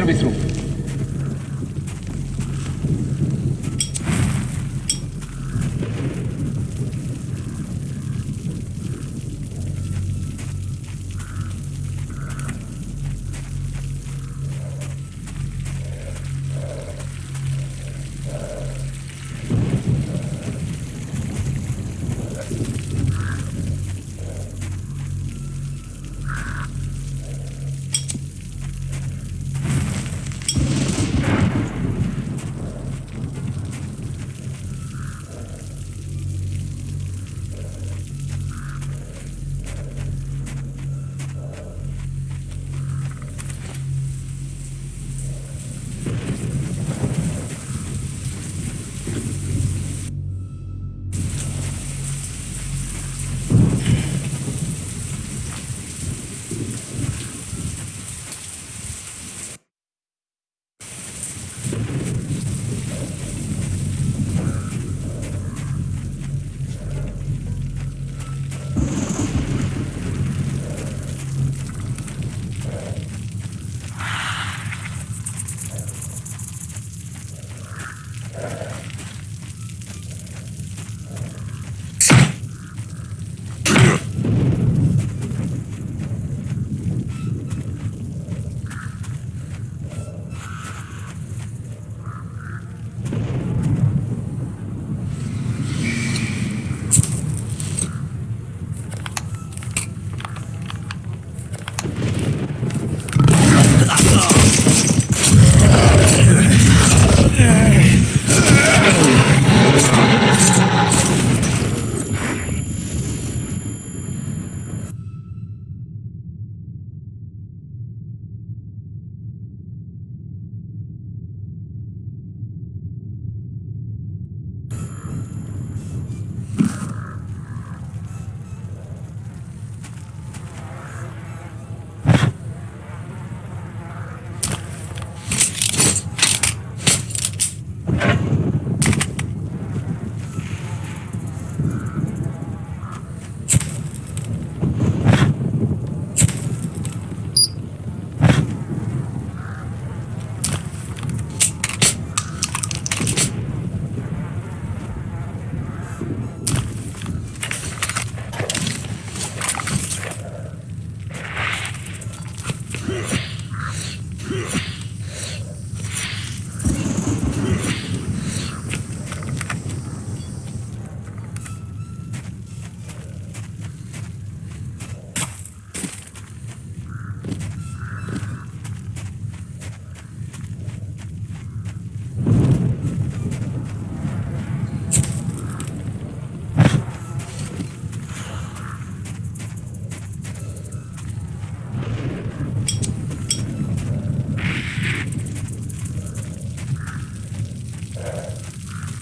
service room.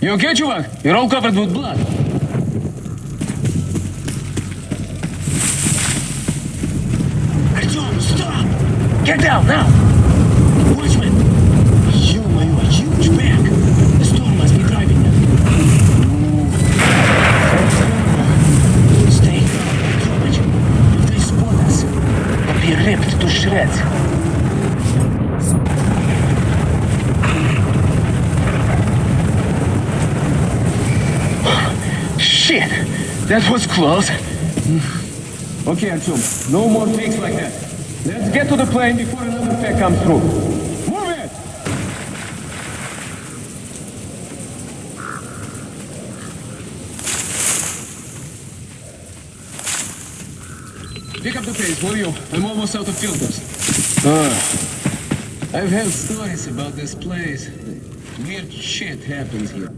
You okay, чувак? You're all covered with blood. Close. Okay, Artyom. No more tricks like that. Let's get to the plane before another pack comes through. Move it! Pick up the pace, will? I'm almost out of filters. Ah. I've heard stories about this place. Weird shit happens here.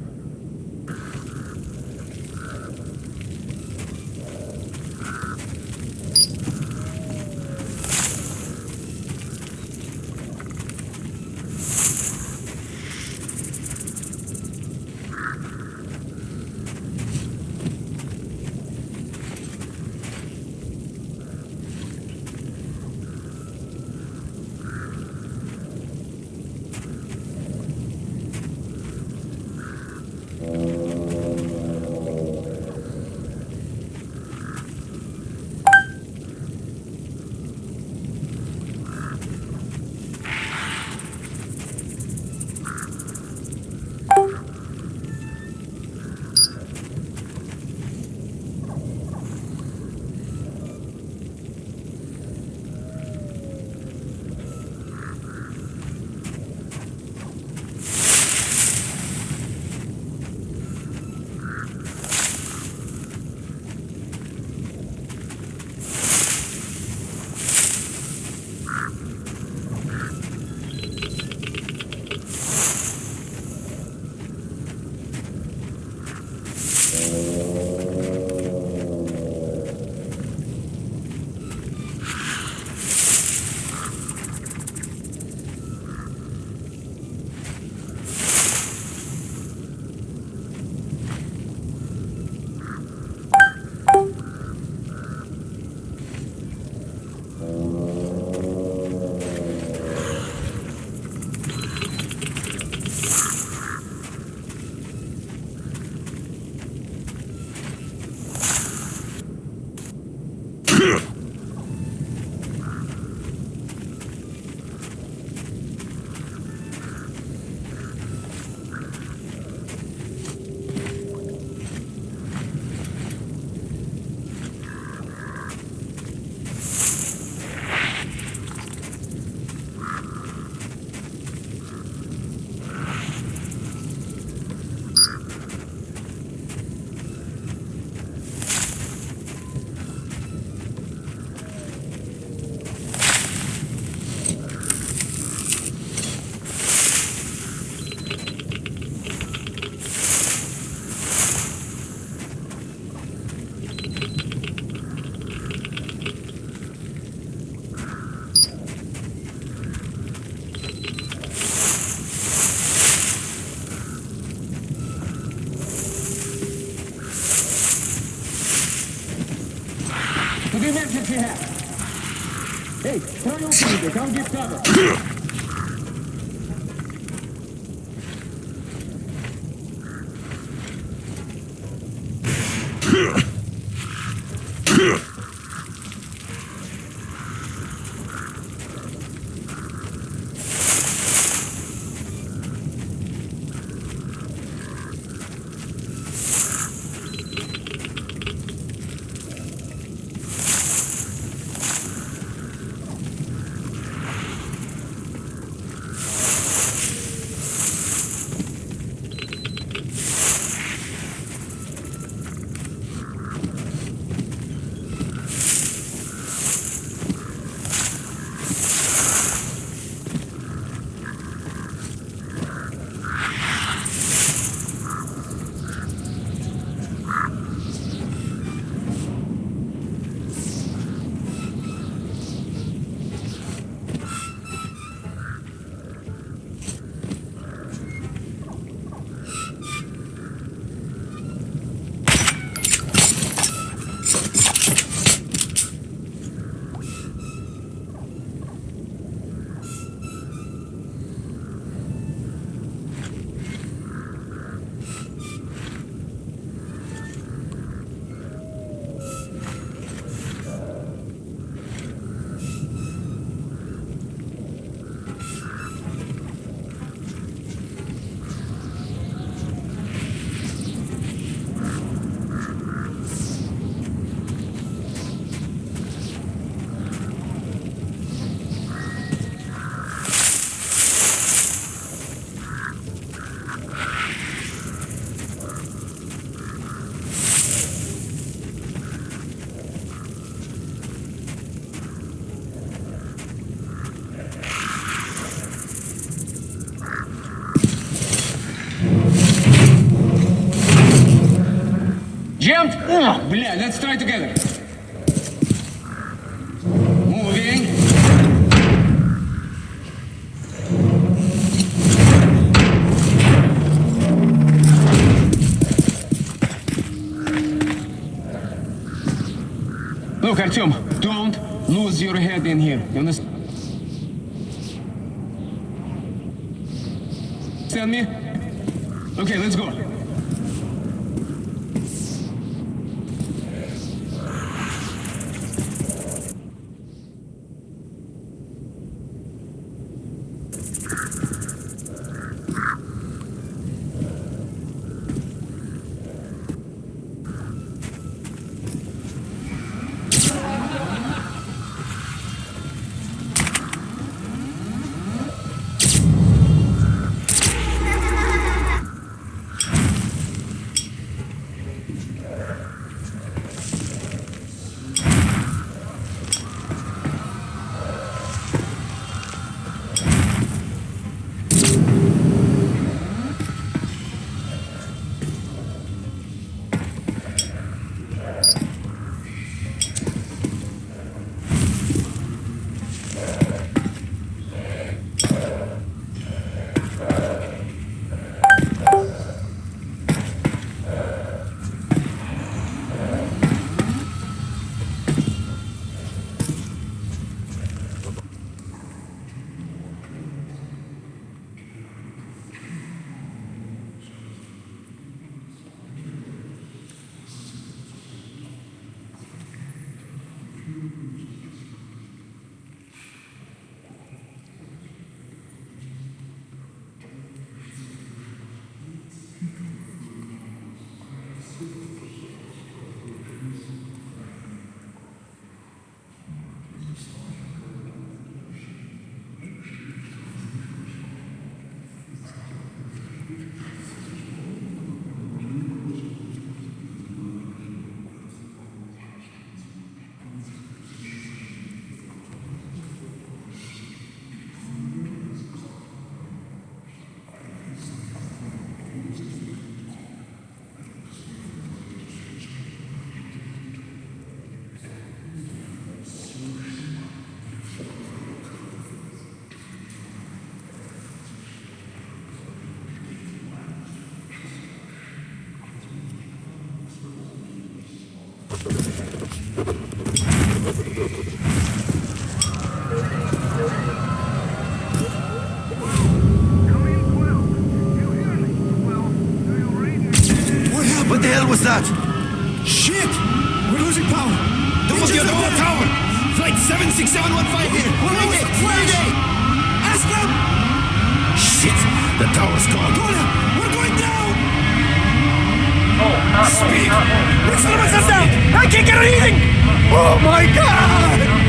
Opening it. Give cover. Let's try together. Moving. Look, Artyom, don't lose your head in here. You understand me? Okay, let's go. Was that? Shit! We're losing power! Don't look the other tower! Flight 76715 here! We're away! Friday! Astro! Shit! The tower's gone! Connor! We're going down! Oh! Speak! We're slowing myself down! I can't get a reading! Oh my god!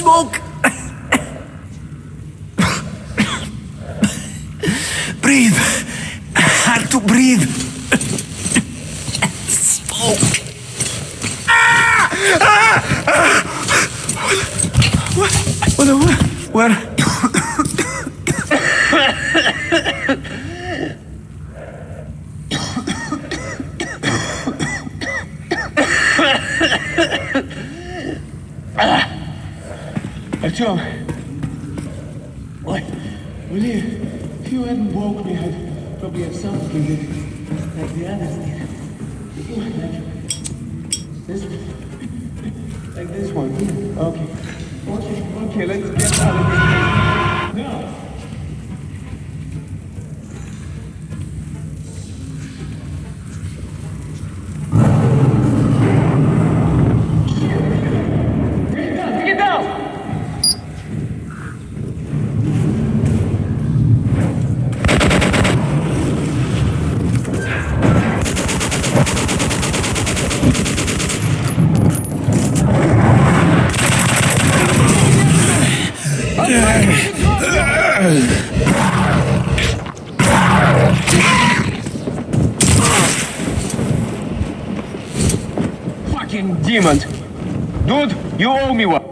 Smoke! breathe! Hard to breathe! Smoke! Ah! Ah! What? What? What? What? Dude, you owe me one!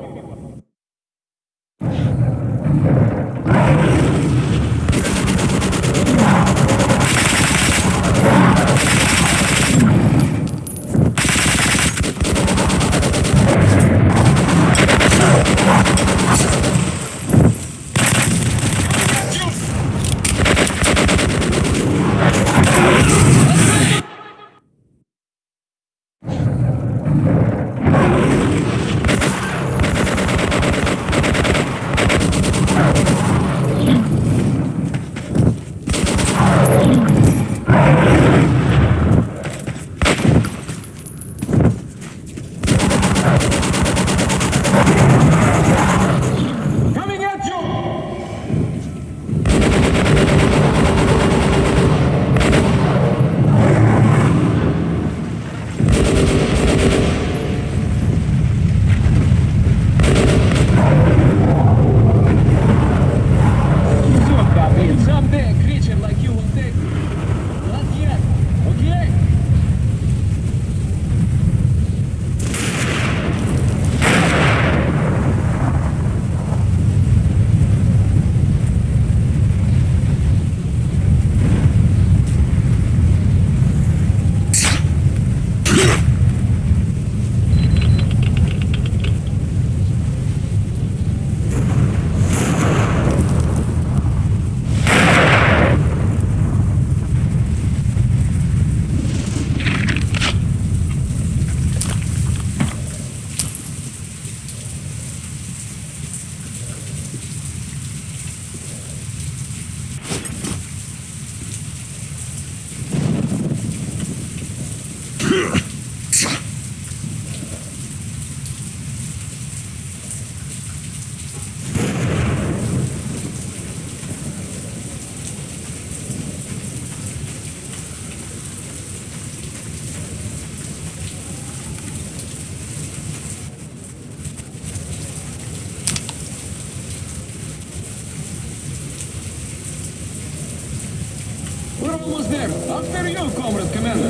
Here you go, Comrade Commander.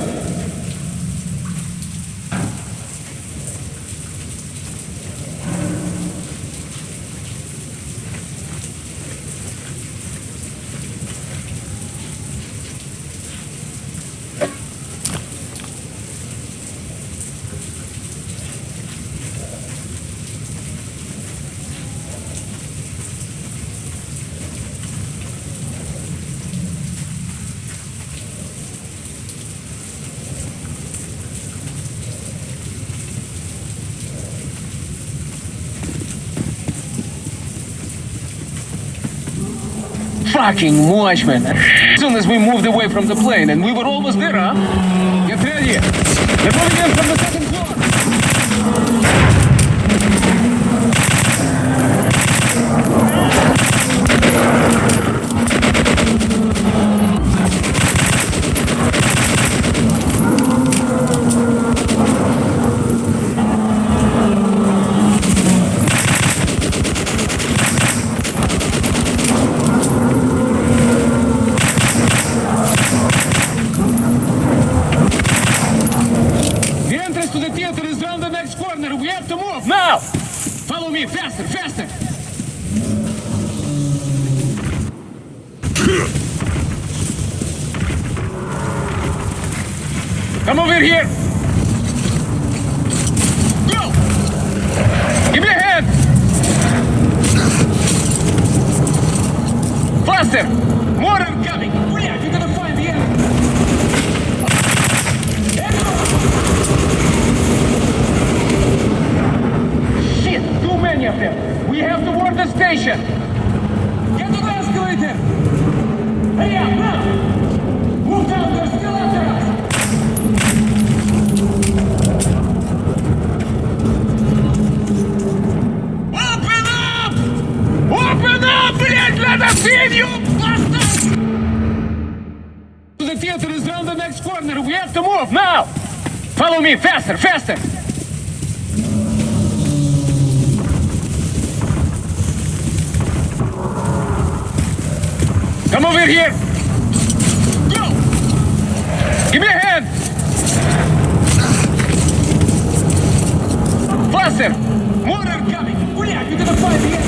fucking watchman. As soon as we moved away from the plane, and we were almost there, huh? Get ready. Before третий. Наполнен from the move now! Follow me, faster, faster! Come over here! Go! Give me a hand! Faster! More are coming! Блядь, you're gonna find the end.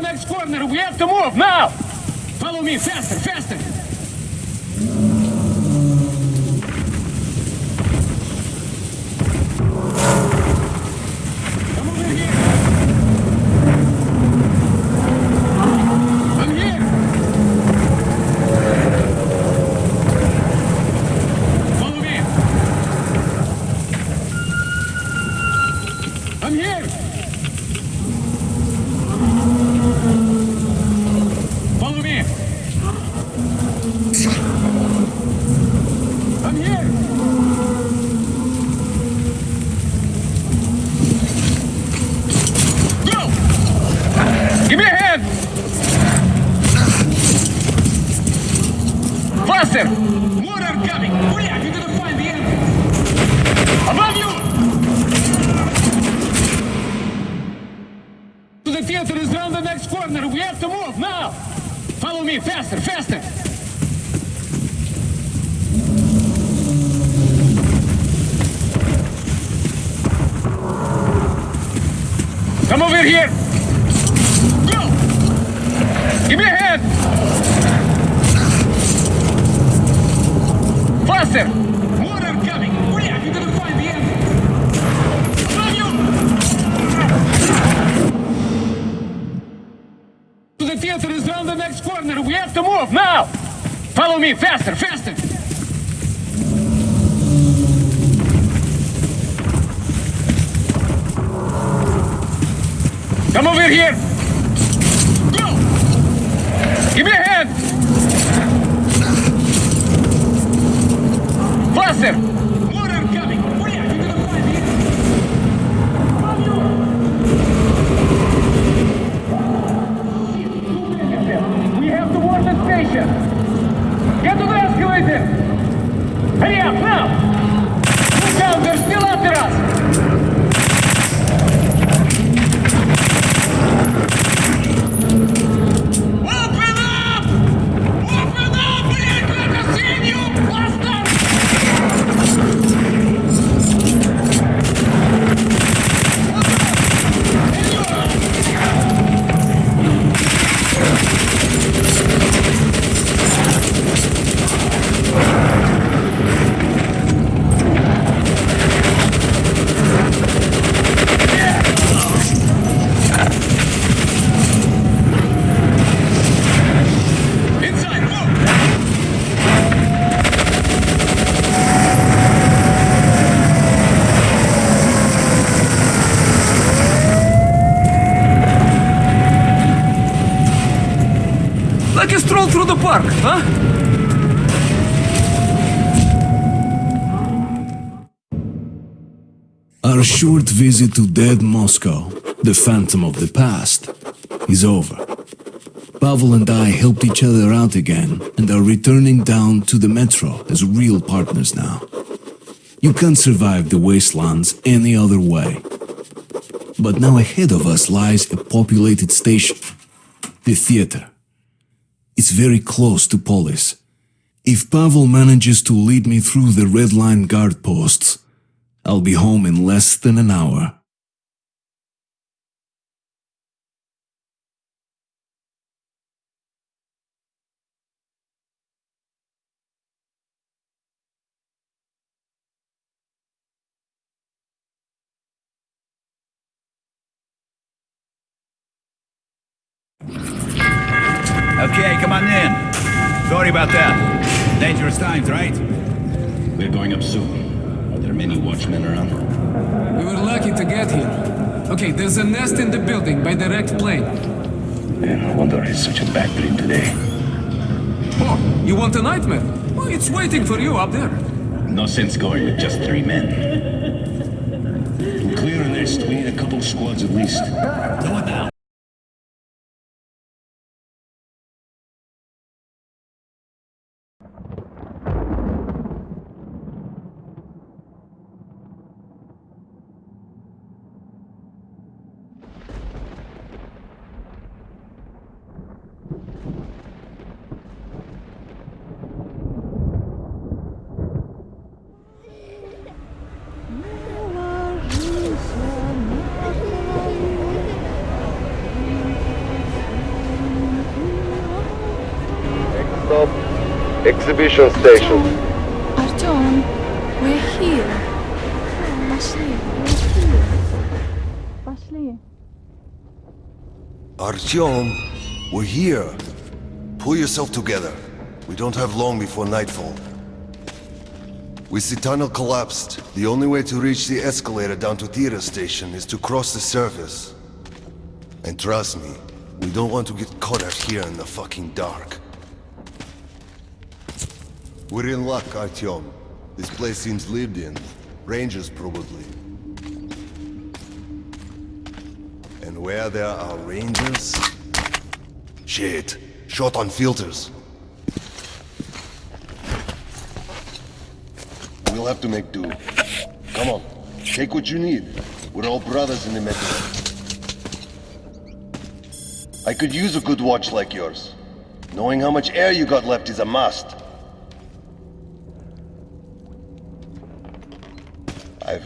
next corner. We have to move now. Follow me faster, faster. Park, huh? Our short visit to dead Moscow, the phantom of the past, is over. Pavel and I helped each other out again and are returning down to the metro as real partners now. You can't survive the wastelands any other way. But now ahead of us lies a populated station, the theater. It's very close to Polis. If Pavel manages to lead me through the red line guard posts, I'll be home in less than an hour. About that. Dangerous times, right? We're going up soon. Are there many watchmen around? We were lucky to get here. Okay, there's a nest in the building by direct plane. Man, I wonder it's such a bad dream today. Oh, you want a nightmare? Well, it's waiting for you up there. No sense going with just three men. To clear a nest, we need a couple squads at least. Do it now. Exhibition station. Артем, we're here. Пошли, we're here. Пошли. Artyom, we're here. Pull yourself together. We don't have long before nightfall. With the tunnel collapsed, the only way to reach the escalator down to theater station is to cross the surface. And trust me, we don't want to get caught out here in the fucking dark. We're in luck, Artyom. This place seems lived in. Rangers, probably. And where there are rangers... Shit. Shot on filters. We'll have to make do. Come on. Take what you need. We're all brothers in the metro. I could use a good watch like yours. Knowing how much air you got left is a must.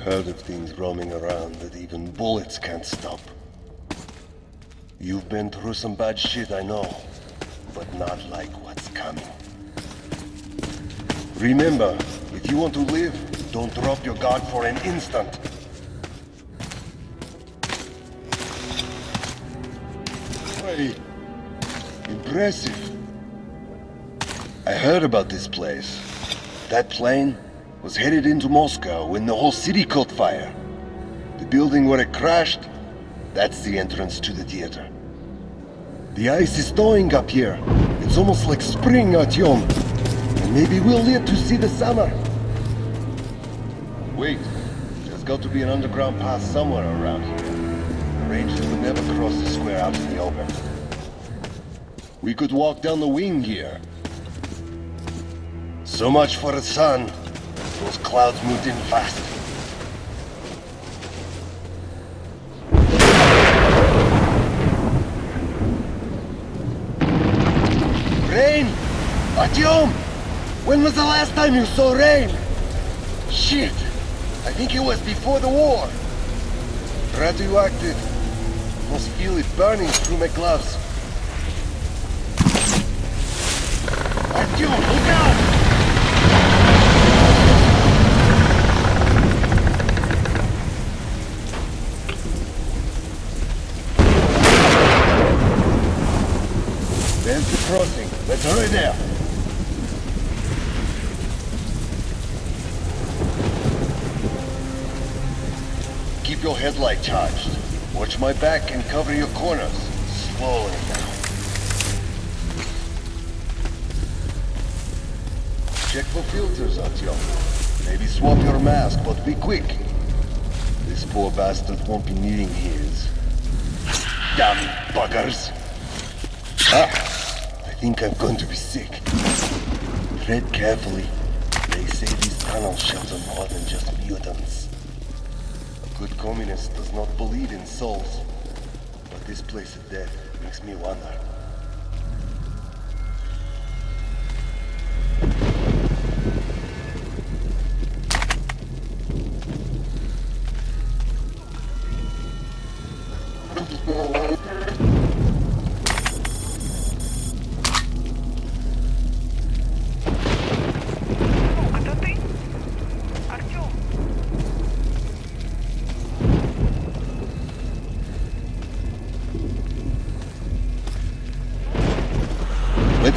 Heard of things roaming around that even bullets can't stop. You've been through some bad shit, I know, but not like what's coming. Remember, if you want to live, don't drop your guard for an instant. Hey, impressive. I heard about this place. That plane was headed into Moscow when the whole city caught fire. The building where it crashed, That's the entrance to the theater. The ice is thawing up here. It's almost like spring, Artyom. And maybe we'll live to see the summer. Wait, there's got to be an underground path somewhere around here. The Rangers would never cross the square out in the open. We could walk down the wing here. So much for the sun. Those clouds moved in fast. Rain! Artyom! When was the last time you saw rain? Shit! I think it was before the war. Radioactive. Must feel it burning through my gloves. Artyom, look out! There's the crossing. Let's there. Keep your headlight charged. Watch my back and cover your corners. Slowly now. Check for filters, Artyom. Maybe swap your mask, but be quick. This poor bastard won't be needing his. Damn buggers! Ah, think I'm going to be sick. Tread carefully. They say these tunnels shelter more than just mutants. A good communist does not believe in souls. But this place of death makes me wonder.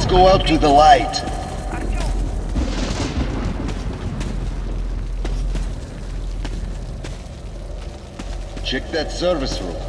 go out to the light. Check that service room.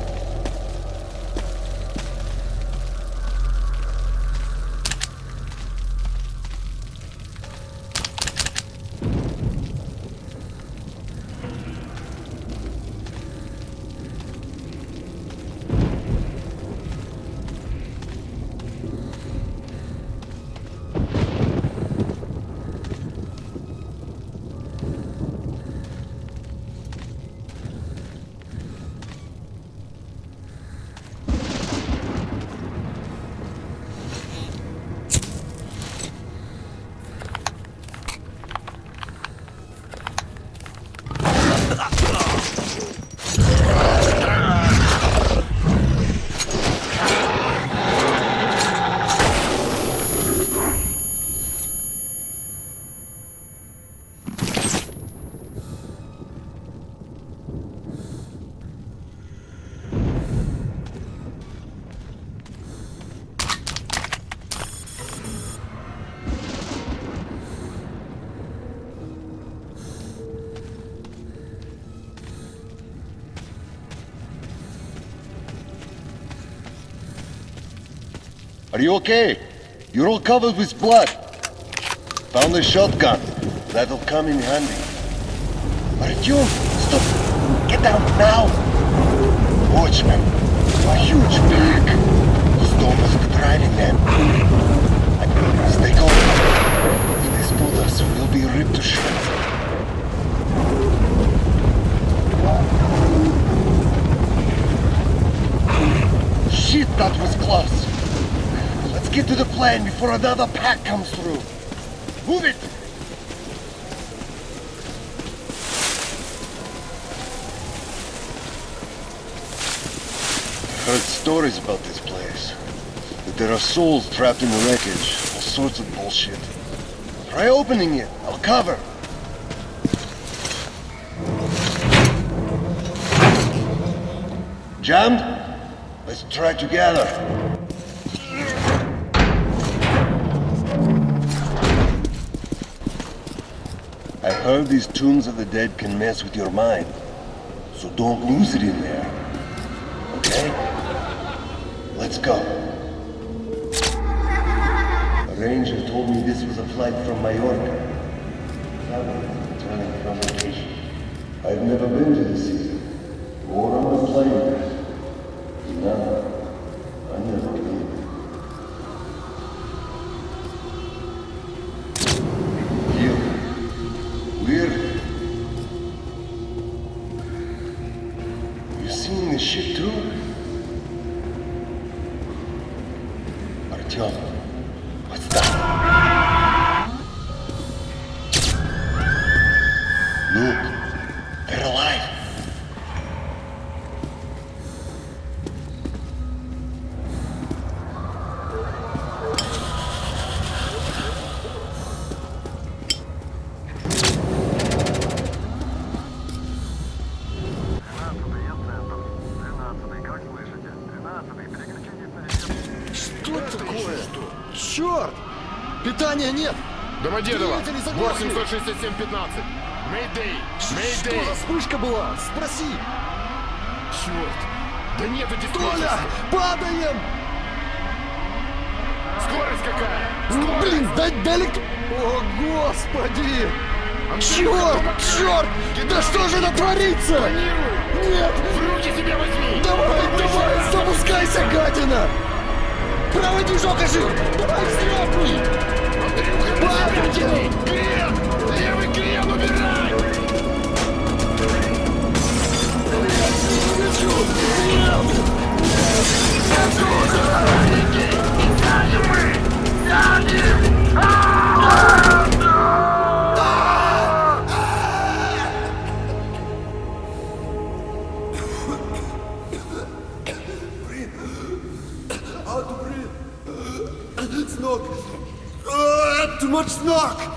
Are you okay? You're all covered with blood. Found a shotgun. That'll come in handy. Artyom, stop! Get down now! Watchmen, a huge pack. Storm be driving them. Stay calm. If they spot we'll be ripped to shreds. Shit, that was close. Get to the plane before another pack comes through. Move it! I've Heard stories about this place. That there are souls trapped in the wreckage. All sorts of bullshit. Try opening it. I'll cover. Jammed? Let's try together. Heard these tombs of the dead can mess with your mind. So don't lose it in there. Okay? Let's go. A ranger told me this was a flight from Mallorca. Returning from vacation. I've never been to the sea, Домодедово, Двигатели заглохли! борт 767-15. Мэйдэй, мэйдэй. Что за вспышка была? Спроси! Черт, да нету Толя! диспетчерства. Падаем! Скорость какая? Ну, Скорость. блин, да, да элект- О, господи! Андрюха, Черт, черт! Да что же это творится? Планирую. Нет! В руки себя возьми. Давай, давай, запускайся, гадина! Правый движок ожил! Давай, взлетни! Памятины! Клиент! Левый клиент, убирай! Сзади! Сзади! Сзади! kurz knock.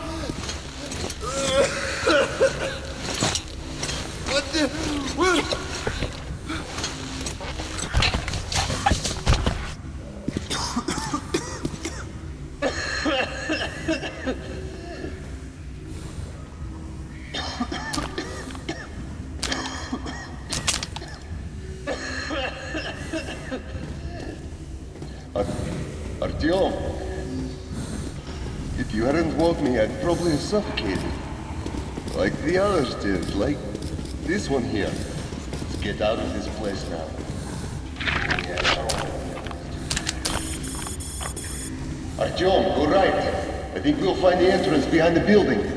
This one here. Let's get out of this place now. Artyom, go right. I think we'll find the entrance behind the building.